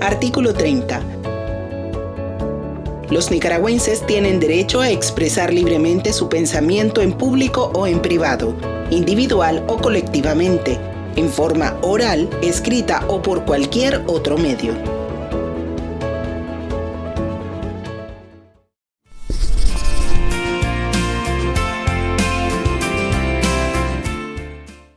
Artículo 30. Los nicaragüenses tienen derecho a expresar libremente su pensamiento en público o en privado, individual o colectivamente, en forma oral, escrita o por cualquier otro medio.